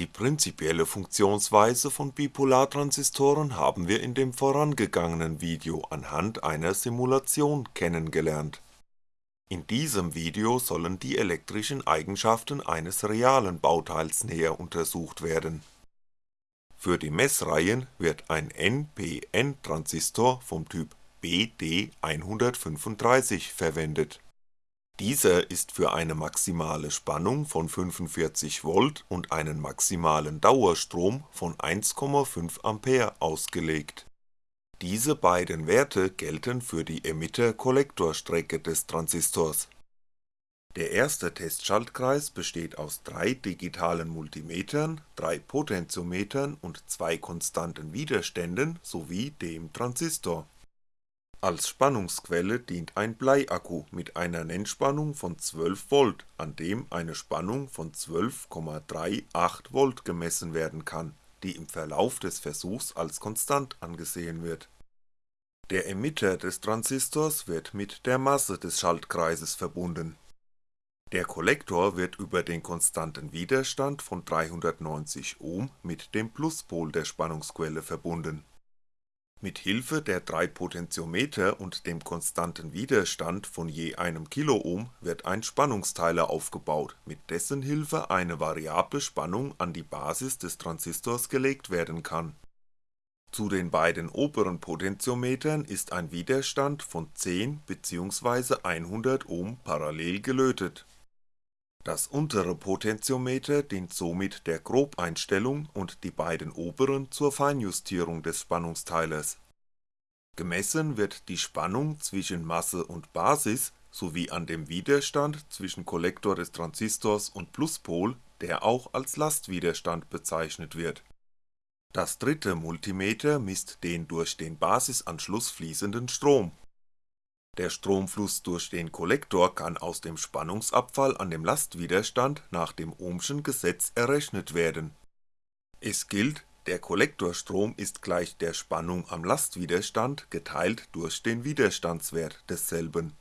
Die prinzipielle Funktionsweise von Bipolartransistoren haben wir in dem vorangegangenen Video anhand einer Simulation kennengelernt. In diesem Video sollen die elektrischen Eigenschaften eines realen Bauteils näher untersucht werden. Für die Messreihen wird ein NPN-Transistor vom Typ BD135 verwendet dieser ist für eine maximale Spannung von 45V und einen maximalen Dauerstrom von 1,5A ausgelegt. Diese beiden Werte gelten für die Emitter-Kollektorstrecke des Transistors. Der erste Testschaltkreis besteht aus drei digitalen Multimetern, drei Potentiometern und zwei konstanten Widerständen sowie dem Transistor als Spannungsquelle dient ein Bleiakku mit einer Nennspannung von 12V, an dem eine Spannung von 12,38V gemessen werden kann, die im Verlauf des Versuchs als konstant angesehen wird. Der Emitter des Transistors wird mit der Masse des Schaltkreises verbunden. Der Kollektor wird über den konstanten Widerstand von 390Ohm mit dem Pluspol der Spannungsquelle verbunden mit Hilfe der drei Potentiometer und dem konstanten Widerstand von je einem Kiloohm wird ein Spannungsteiler aufgebaut, mit dessen Hilfe eine variable Spannung an die Basis des Transistors gelegt werden kann. Zu den beiden oberen Potentiometern ist ein Widerstand von 10 bzw. 100 Ohm parallel gelötet das untere Potentiometer dient somit der Grobeinstellung und die beiden oberen zur Feinjustierung des Spannungsteilers. Gemessen wird die Spannung zwischen Masse und Basis sowie an dem Widerstand zwischen Kollektor des Transistors und Pluspol, der auch als Lastwiderstand bezeichnet wird. Das dritte Multimeter misst den durch den Basisanschluss fließenden Strom der Stromfluss durch den Kollektor kann aus dem Spannungsabfall an dem Lastwiderstand nach dem Ohmschen Gesetz errechnet werden. Es gilt, der Kollektorstrom ist gleich der Spannung am Lastwiderstand geteilt durch den Widerstandswert desselben.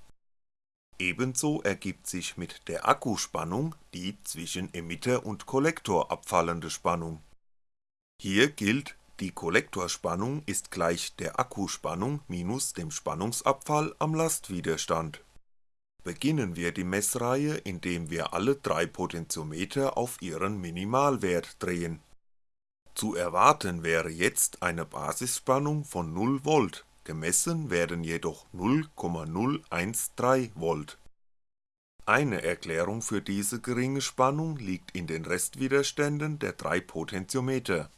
Ebenso ergibt sich mit der Akkuspannung die zwischen Emitter und Kollektor abfallende Spannung. Hier gilt die Kollektorspannung ist gleich der Akkuspannung minus dem Spannungsabfall am Lastwiderstand. Beginnen wir die Messreihe, indem wir alle drei Potentiometer auf ihren Minimalwert drehen. Zu erwarten wäre jetzt eine Basisspannung von 0V, gemessen werden jedoch 0,013V. Eine Erklärung für diese geringe Spannung liegt in den Restwiderständen der drei Potentiometer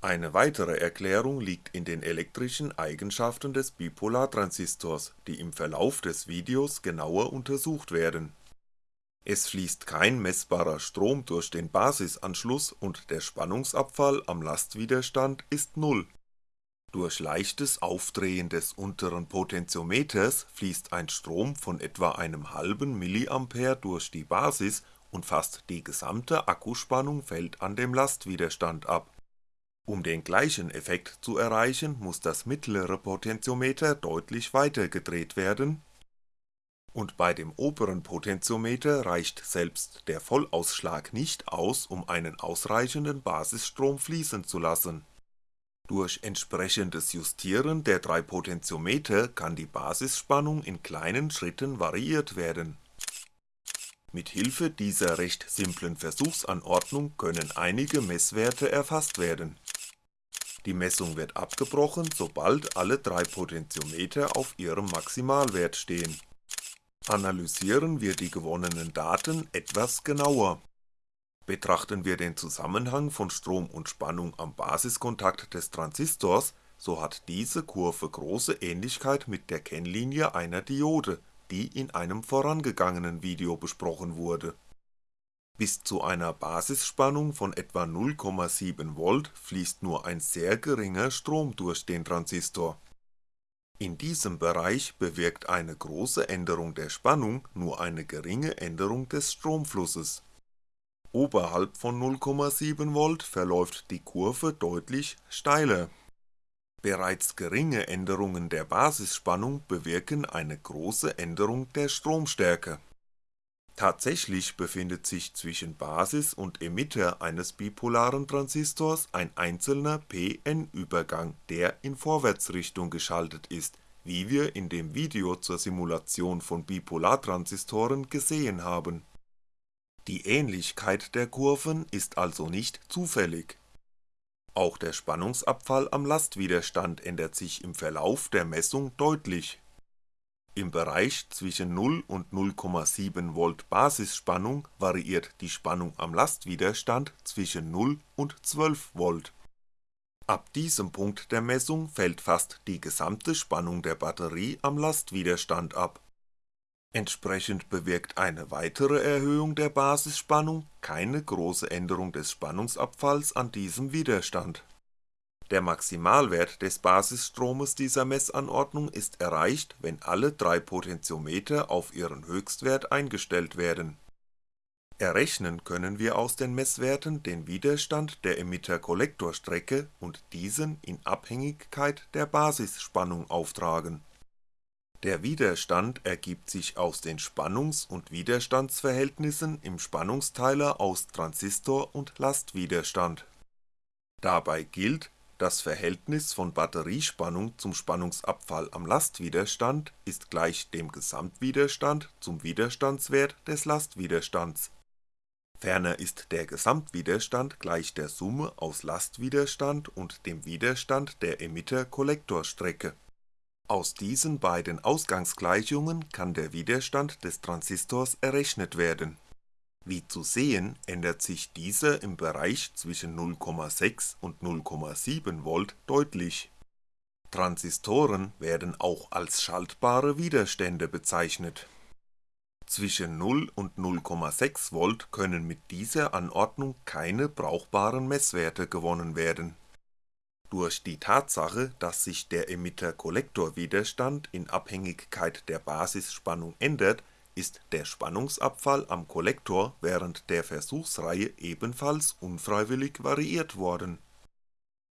eine weitere Erklärung liegt in den elektrischen Eigenschaften des Bipolartransistors, die im Verlauf des Videos genauer untersucht werden. Es fließt kein messbarer Strom durch den Basisanschluss und der Spannungsabfall am Lastwiderstand ist Null. Durch leichtes Aufdrehen des unteren Potentiometers fließt ein Strom von etwa einem halben mA durch die Basis und fast die gesamte Akkuspannung fällt an dem Lastwiderstand ab um den gleichen Effekt zu erreichen, muss das mittlere Potentiometer deutlich weiter gedreht werden und bei dem oberen Potentiometer reicht selbst der Vollausschlag nicht aus, um einen ausreichenden Basisstrom fließen zu lassen. Durch entsprechendes Justieren der drei Potentiometer kann die Basisspannung in kleinen Schritten variiert werden. Mit Hilfe dieser recht simplen Versuchsanordnung können einige Messwerte erfasst werden die Messung wird abgebrochen, sobald alle drei Potentiometer auf ihrem Maximalwert stehen. Analysieren wir die gewonnenen Daten etwas genauer. Betrachten wir den Zusammenhang von Strom und Spannung am Basiskontakt des Transistors, so hat diese Kurve große Ähnlichkeit mit der Kennlinie einer Diode, die in einem vorangegangenen Video besprochen wurde bis zu einer Basisspannung von etwa 0,7V fließt nur ein sehr geringer Strom durch den Transistor. In diesem Bereich bewirkt eine große Änderung der Spannung nur eine geringe Änderung des Stromflusses. Oberhalb von 0,7V verläuft die Kurve deutlich steiler. Bereits geringe Änderungen der Basisspannung bewirken eine große Änderung der Stromstärke Tatsächlich befindet sich zwischen Basis und Emitter eines bipolaren Transistors ein einzelner p-n-Übergang, der in Vorwärtsrichtung geschaltet ist, wie wir in dem Video zur Simulation von Bipolartransistoren gesehen haben. Die Ähnlichkeit der Kurven ist also nicht zufällig. Auch der Spannungsabfall am Lastwiderstand ändert sich im Verlauf der Messung deutlich im Bereich zwischen 0 und 0,7V Basisspannung variiert die Spannung am Lastwiderstand zwischen 0 und 12V. Ab diesem Punkt der Messung fällt fast die gesamte Spannung der Batterie am Lastwiderstand ab. Entsprechend bewirkt eine weitere Erhöhung der Basisspannung keine große Änderung des Spannungsabfalls an diesem Widerstand der Maximalwert des Basisstromes dieser Messanordnung ist erreicht, wenn alle drei Potentiometer auf ihren Höchstwert eingestellt werden. Errechnen können wir aus den Messwerten den Widerstand der Emitter-Kollektorstrecke und diesen in Abhängigkeit der Basisspannung auftragen. Der Widerstand ergibt sich aus den Spannungs und Widerstandsverhältnissen im Spannungsteiler aus Transistor und Lastwiderstand. Dabei gilt das Verhältnis von Batteriespannung zum Spannungsabfall am Lastwiderstand ist gleich dem Gesamtwiderstand zum Widerstandswert des Lastwiderstands. Ferner ist der Gesamtwiderstand gleich der Summe aus Lastwiderstand und dem Widerstand der Emitter-Kollektorstrecke. Aus diesen beiden Ausgangsgleichungen kann der Widerstand des Transistors errechnet werden wie zu sehen ändert sich dieser im Bereich zwischen 0,6 und 0,7V deutlich. Transistoren werden auch als schaltbare Widerstände bezeichnet. Zwischen 0 und 0,6V können mit dieser Anordnung keine brauchbaren Messwerte gewonnen werden. Durch die Tatsache, dass sich der Emitter-Kollektor-Widerstand in Abhängigkeit der Basisspannung ändert ist der Spannungsabfall am Kollektor während der Versuchsreihe ebenfalls unfreiwillig variiert worden.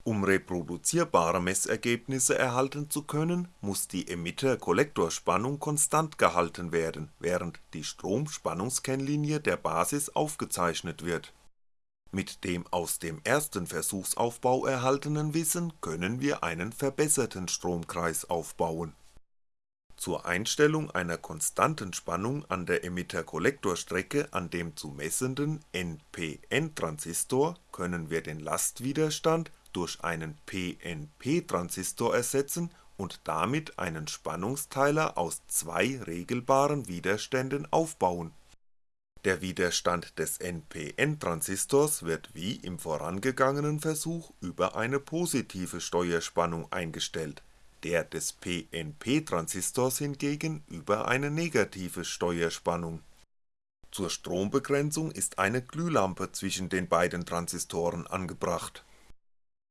Um reproduzierbare Messergebnisse erhalten zu können, muss die Emitter-Kollektorspannung konstant gehalten werden, während die Strom-Spannungskennlinie der Basis aufgezeichnet wird. Mit dem aus dem ersten Versuchsaufbau erhaltenen Wissen können wir einen verbesserten Stromkreis aufbauen zur Einstellung einer konstanten Spannung an der Emitter-Kollektorstrecke an dem zu messenden NPN-Transistor können wir den Lastwiderstand durch einen PNP-Transistor ersetzen und damit einen Spannungsteiler aus zwei regelbaren Widerständen aufbauen. Der Widerstand des NPN-Transistors wird wie im vorangegangenen Versuch über eine positive Steuerspannung eingestellt der des PNP-Transistors hingegen über eine negative Steuerspannung. Zur Strombegrenzung ist eine Glühlampe zwischen den beiden Transistoren angebracht.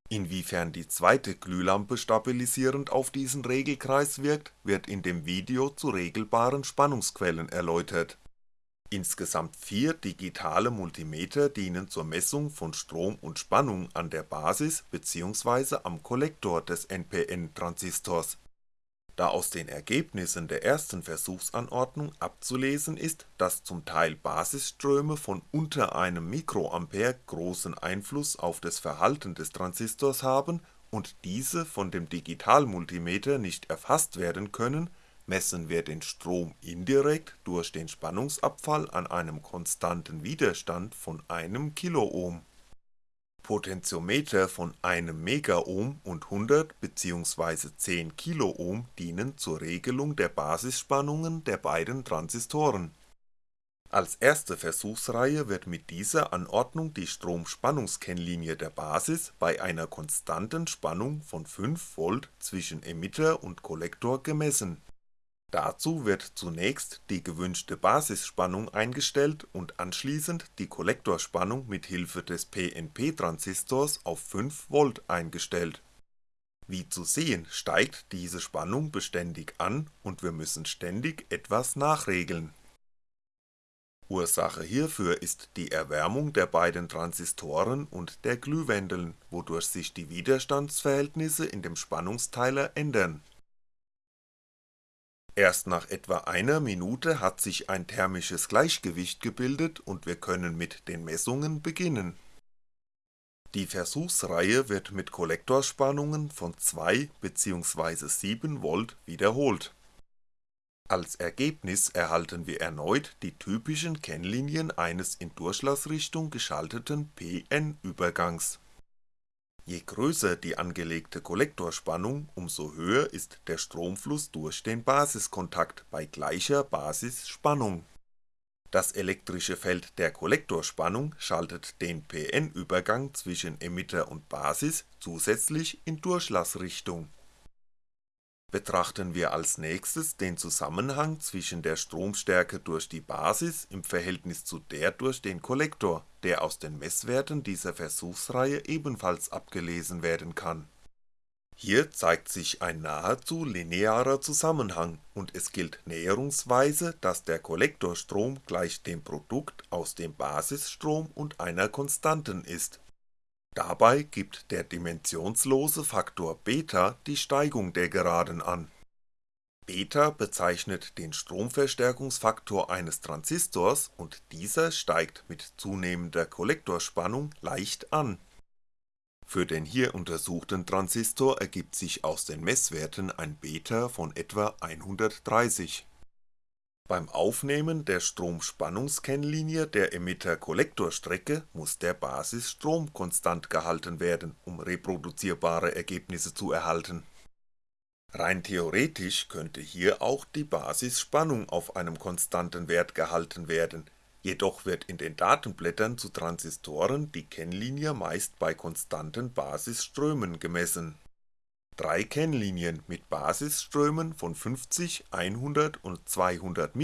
Inwiefern die zweite Glühlampe stabilisierend auf diesen Regelkreis wirkt, wird in dem Video zu regelbaren Spannungsquellen erläutert Insgesamt vier digitale Multimeter dienen zur Messung von Strom und Spannung an der Basis bzw. am Kollektor des NPN-Transistors. Da aus den Ergebnissen der ersten Versuchsanordnung abzulesen ist, dass zum Teil Basisströme von unter einem Mikroampere großen Einfluss auf das Verhalten des Transistors haben und diese von dem Digitalmultimeter nicht erfasst werden können Messen wir den Strom indirekt durch den Spannungsabfall an einem konstanten Widerstand von einem Kiloohm. Potentiometer von einem Megaohm und 100 bzw. 10 Kiloohm dienen zur Regelung der Basisspannungen der beiden Transistoren. Als erste Versuchsreihe wird mit dieser Anordnung die Stromspannungskennlinie der Basis bei einer konstanten Spannung von 5V zwischen Emitter und Kollektor gemessen Dazu wird zunächst die gewünschte Basisspannung eingestellt und anschließend die Kollektorspannung mit Hilfe des PNP-Transistors auf 5V eingestellt. Wie zu sehen steigt diese Spannung beständig an und wir müssen ständig etwas nachregeln. Ursache hierfür ist die Erwärmung der beiden Transistoren und der Glühwendeln, wodurch sich die Widerstandsverhältnisse in dem Spannungsteiler ändern Erst nach etwa einer Minute hat sich ein thermisches Gleichgewicht gebildet und wir können mit den Messungen beginnen. Die Versuchsreihe wird mit Kollektorspannungen von 2 bzw. 7V wiederholt. Als Ergebnis erhalten wir erneut die typischen Kennlinien eines in Durchlassrichtung geschalteten p-n-Übergangs Je größer die angelegte Kollektorspannung, umso höher ist der Stromfluss durch den Basiskontakt bei gleicher Basisspannung. Das elektrische Feld der Kollektorspannung schaltet den PN-Übergang zwischen Emitter und Basis zusätzlich in Durchlassrichtung Betrachten wir als nächstes den Zusammenhang zwischen der Stromstärke durch die Basis im Verhältnis zu der durch den Kollektor, der aus den Messwerten dieser Versuchsreihe ebenfalls abgelesen werden kann. Hier zeigt sich ein nahezu linearer Zusammenhang und es gilt näherungsweise, dass der Kollektorstrom gleich dem Produkt aus dem Basisstrom und einer Konstanten ist Dabei gibt der dimensionslose Faktor β die Steigung der Geraden an. β bezeichnet den Stromverstärkungsfaktor eines Transistors und dieser steigt mit zunehmender Kollektorspannung leicht an. Für den hier untersuchten Transistor ergibt sich aus den Messwerten ein β von etwa 130 beim Aufnehmen der Stromspannungskennlinie der Emitter-Kollektorstrecke muss der Basisstrom konstant gehalten werden, um reproduzierbare Ergebnisse zu erhalten. Rein theoretisch könnte hier auch die Basisspannung auf einem konstanten Wert gehalten werden, jedoch wird in den Datenblättern zu Transistoren die Kennlinie meist bei konstanten Basisströmen gemessen Drei Kennlinien mit Basisströmen von 50, 100 und 200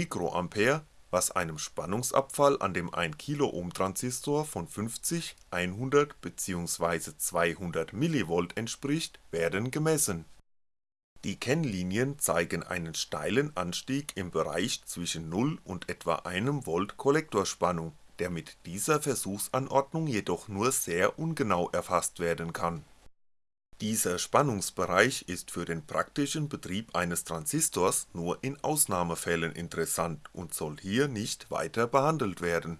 was einem Spannungsabfall an dem 1kΩ Transistor von 50, 100 bzw. 200mV entspricht, werden gemessen. Die Kennlinien zeigen einen steilen Anstieg im Bereich zwischen 0 und etwa 1V Kollektorspannung, der mit dieser Versuchsanordnung jedoch nur sehr ungenau erfasst werden kann dieser Spannungsbereich ist für den praktischen Betrieb eines Transistors nur in Ausnahmefällen interessant und soll hier nicht weiter behandelt werden.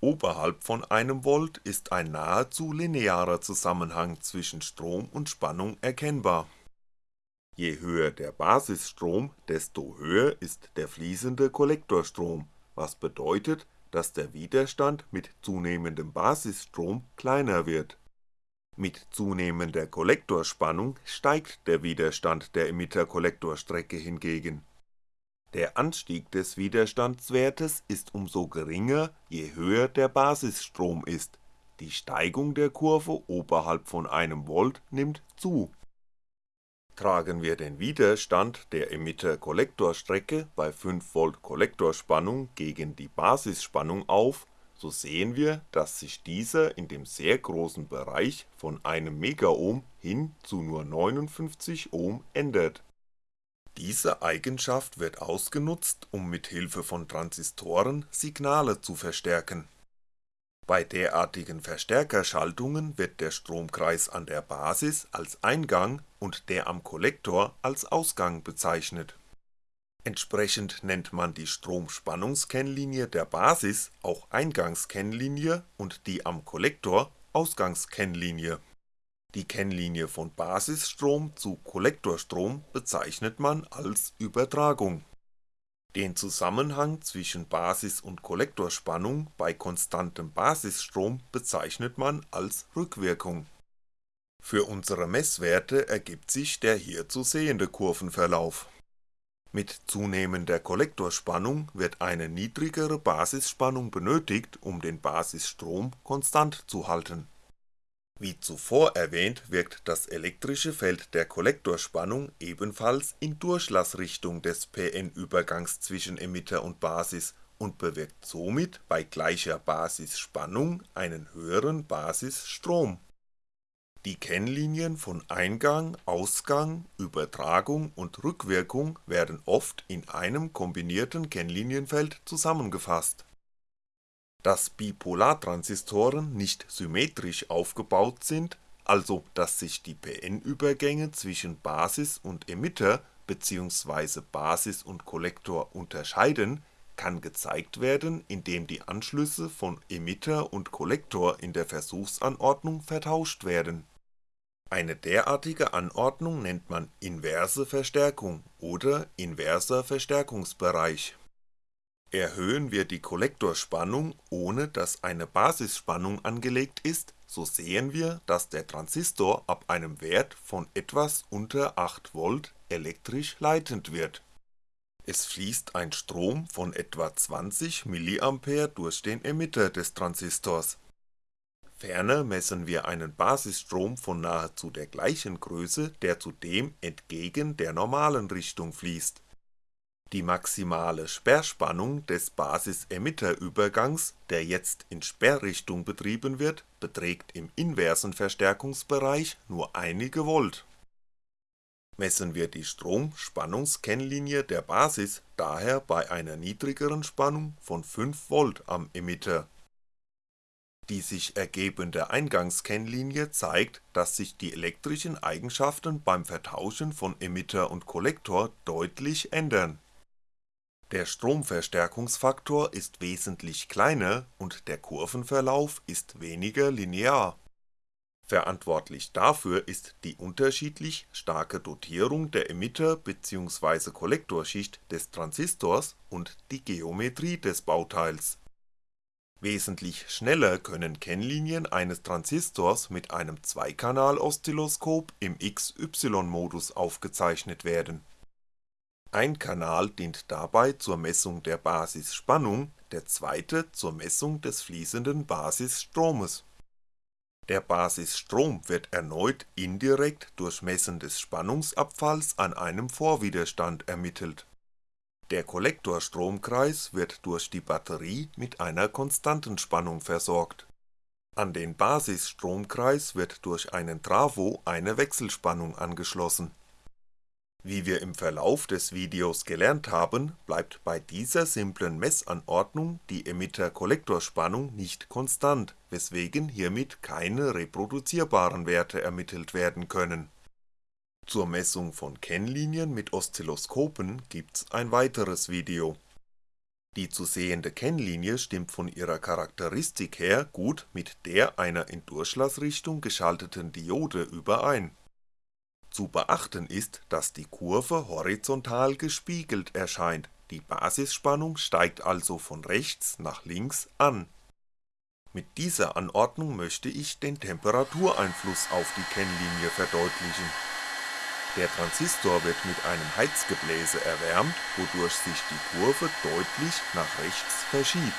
Oberhalb von 1V ist ein nahezu linearer Zusammenhang zwischen Strom und Spannung erkennbar. Je höher der Basisstrom, desto höher ist der fließende Kollektorstrom, was bedeutet, dass der Widerstand mit zunehmendem Basisstrom kleiner wird mit zunehmender Kollektorspannung steigt der Widerstand der Emitter-Kollektorstrecke hingegen. Der Anstieg des Widerstandswertes ist umso geringer, je höher der Basisstrom ist, die Steigung der Kurve oberhalb von 1V nimmt zu. Tragen wir den Widerstand der Emitter-Kollektorstrecke bei 5V Kollektorspannung gegen die Basisspannung auf so sehen wir, dass sich dieser in dem sehr großen Bereich von einem Megaohm hin zu nur 59Ω ändert. Diese Eigenschaft wird ausgenutzt, um mit Hilfe von Transistoren Signale zu verstärken. Bei derartigen Verstärkerschaltungen wird der Stromkreis an der Basis als Eingang und der am Kollektor als Ausgang bezeichnet Entsprechend nennt man die Stromspannungskennlinie der Basis auch Eingangskennlinie und die am Kollektor Ausgangskennlinie. Die Kennlinie von Basisstrom zu Kollektorstrom bezeichnet man als Übertragung. Den Zusammenhang zwischen Basis und Kollektorspannung bei konstantem Basisstrom bezeichnet man als Rückwirkung. Für unsere Messwerte ergibt sich der hier zu sehende Kurvenverlauf mit zunehmender Kollektorspannung wird eine niedrigere Basisspannung benötigt, um den Basisstrom konstant zu halten. Wie zuvor erwähnt wirkt das elektrische Feld der Kollektorspannung ebenfalls in Durchlassrichtung des PN-Übergangs zwischen Emitter und Basis und bewirkt somit bei gleicher Basisspannung einen höheren Basisstrom die Kennlinien von Eingang, Ausgang, Übertragung und Rückwirkung werden oft in einem kombinierten Kennlinienfeld zusammengefasst. Dass Bipolartransistoren nicht symmetrisch aufgebaut sind, also dass sich die PN-Übergänge zwischen Basis und Emitter bzw. Basis und Kollektor unterscheiden, kann gezeigt werden, indem die Anschlüsse von Emitter und Kollektor in der Versuchsanordnung vertauscht werden. Eine derartige Anordnung nennt man Inverse Verstärkung oder inverser Verstärkungsbereich. Erhöhen wir die Kollektorspannung, ohne dass eine Basisspannung angelegt ist, so sehen wir, dass der Transistor ab einem Wert von etwas unter 8V elektrisch leitend wird. Es fließt ein Strom von etwa 20mA durch den Emitter des Transistors. Ferner messen wir einen Basisstrom von nahezu der gleichen Größe, der zudem entgegen der normalen Richtung fließt. Die maximale Sperrspannung des Basis-Emitter-Übergangs, der jetzt in Sperrrichtung betrieben wird, beträgt im inversen Verstärkungsbereich nur einige Volt Messen wir die Strom-Spannungskennlinie der Basis daher bei einer niedrigeren Spannung von 5V am Emitter. Die sich ergebende Eingangskennlinie zeigt, dass sich die elektrischen Eigenschaften beim Vertauschen von Emitter und Kollektor deutlich ändern. Der Stromverstärkungsfaktor ist wesentlich kleiner und der Kurvenverlauf ist weniger linear Verantwortlich dafür ist die unterschiedlich starke Dotierung der Emitter bzw. Kollektorschicht des Transistors und die Geometrie des Bauteils. Wesentlich schneller können Kennlinien eines Transistors mit einem Zweikanal-Oszilloskop im XY-Modus aufgezeichnet werden. Ein Kanal dient dabei zur Messung der Basisspannung, der zweite zur Messung des fließenden Basisstromes der Basisstrom wird erneut indirekt durch Messen des Spannungsabfalls an einem Vorwiderstand ermittelt. Der Kollektorstromkreis wird durch die Batterie mit einer konstanten Spannung versorgt. An den Basisstromkreis wird durch einen Trafo eine Wechselspannung angeschlossen wie wir im Verlauf des Videos gelernt haben, bleibt bei dieser simplen Messanordnung die Emitter-Kollektorspannung nicht konstant, weswegen hiermit keine reproduzierbaren Werte ermittelt werden können. Zur Messung von Kennlinien mit Oszilloskopen gibt's ein weiteres Video. Die zu sehende Kennlinie stimmt von ihrer Charakteristik her gut mit der einer in Durchlassrichtung geschalteten Diode überein zu beachten ist, dass die Kurve horizontal gespiegelt erscheint, die Basisspannung steigt also von rechts nach links an. Mit dieser Anordnung möchte ich den Temperatureinfluss auf die Kennlinie verdeutlichen. Der Transistor wird mit einem Heizgebläse erwärmt, wodurch sich die Kurve deutlich nach rechts verschiebt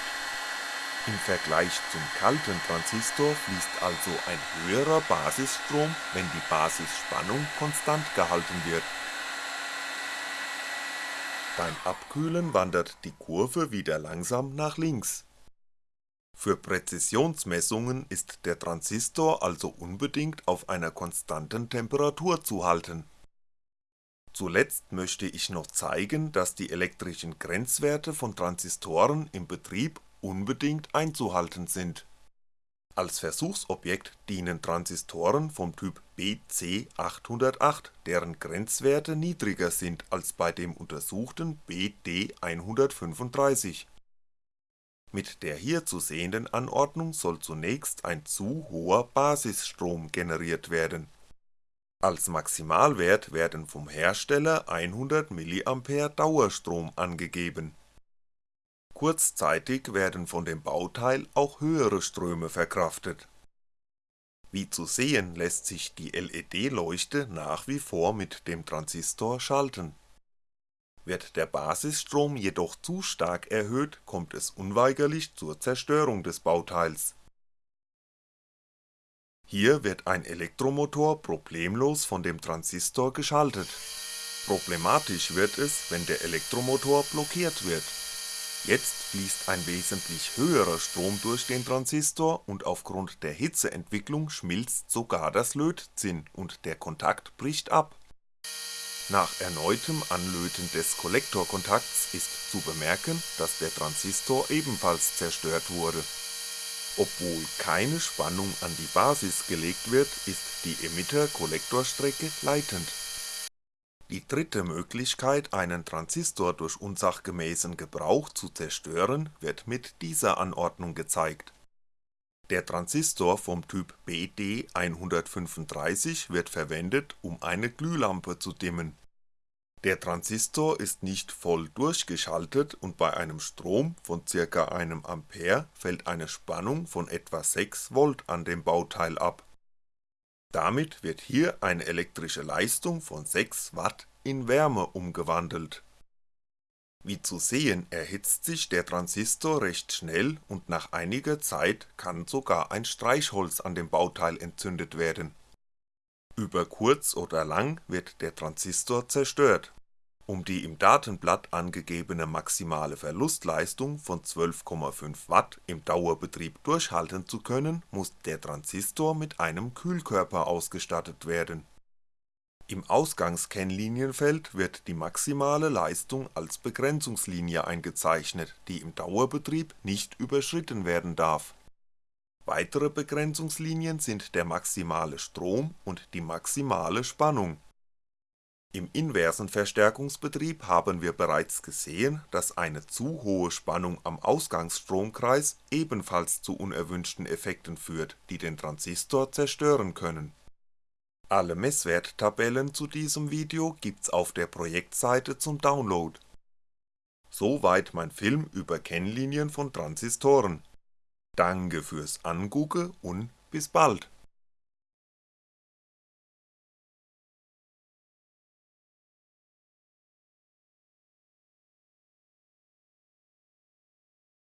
im Vergleich zum kalten Transistor fließt also ein höherer Basisstrom, wenn die Basisspannung konstant gehalten wird. Beim Abkühlen wandert die Kurve wieder langsam nach links. Für Präzisionsmessungen ist der Transistor also unbedingt auf einer konstanten Temperatur zu halten. Zuletzt möchte ich noch zeigen, dass die elektrischen Grenzwerte von Transistoren im Betrieb unbedingt einzuhalten sind. Als Versuchsobjekt dienen Transistoren vom Typ BC808, deren Grenzwerte niedriger sind als bei dem untersuchten BD135. Mit der hier zu sehenden Anordnung soll zunächst ein zu hoher Basisstrom generiert werden. Als Maximalwert werden vom Hersteller 100mA Dauerstrom angegeben Kurzzeitig werden von dem Bauteil auch höhere Ströme verkraftet. Wie zu sehen lässt sich die LED-Leuchte nach wie vor mit dem Transistor schalten. Wird der Basisstrom jedoch zu stark erhöht, kommt es unweigerlich zur Zerstörung des Bauteils. Hier wird ein Elektromotor problemlos von dem Transistor geschaltet. Problematisch wird es, wenn der Elektromotor blockiert wird Jetzt fließt ein wesentlich höherer Strom durch den Transistor und aufgrund der Hitzeentwicklung schmilzt sogar das Lötzinn und der Kontakt bricht ab. Nach erneutem Anlöten des Kollektorkontakts ist zu bemerken, dass der Transistor ebenfalls zerstört wurde. Obwohl keine Spannung an die Basis gelegt wird, ist die Emitter-Kollektorstrecke leitend Die dritte Möglichkeit einen Transistor durch unsachgemäßen Gebrauch zu zerstören wird mit dieser Anordnung gezeigt. Der Transistor vom Typ BD135 wird verwendet um eine Glühlampe zu dimmen. Der Transistor ist nicht voll durchgeschaltet und bei einem Strom von ca. 1A fällt eine Spannung von etwa 6V an dem Bauteil ab damit wird hier eine elektrische Leistung von 6W in Wärme umgewandelt. Wie zu sehen erhitzt sich der Transistor recht schnell und nach einiger Zeit kann sogar ein Streichholz an dem Bauteil entzündet werden. Über kurz oder lang wird der Transistor zerstört um die im Datenblatt angegebene maximale Verlustleistung von 12,5W im Dauerbetrieb durchhalten zu können, muss der Transistor mit einem Kühlkörper ausgestattet werden. Im Ausgangskennlinienfeld wird die maximale Leistung als Begrenzungslinie eingezeichnet, die im Dauerbetrieb nicht überschritten werden darf. Weitere Begrenzungslinien sind der maximale Strom und die maximale Spannung im inversen Verstärkungsbetrieb haben wir bereits gesehen, dass eine zu hohe Spannung am Ausgangsstromkreis ebenfalls zu unerwünschten Effekten führt, die den Transistor zerstören können. Alle Messwerttabellen zu diesem Video gibt's auf der Projektseite zum Download. Soweit mein Film über Kennlinien von Transistoren. Danke fürs Angucke und bis bald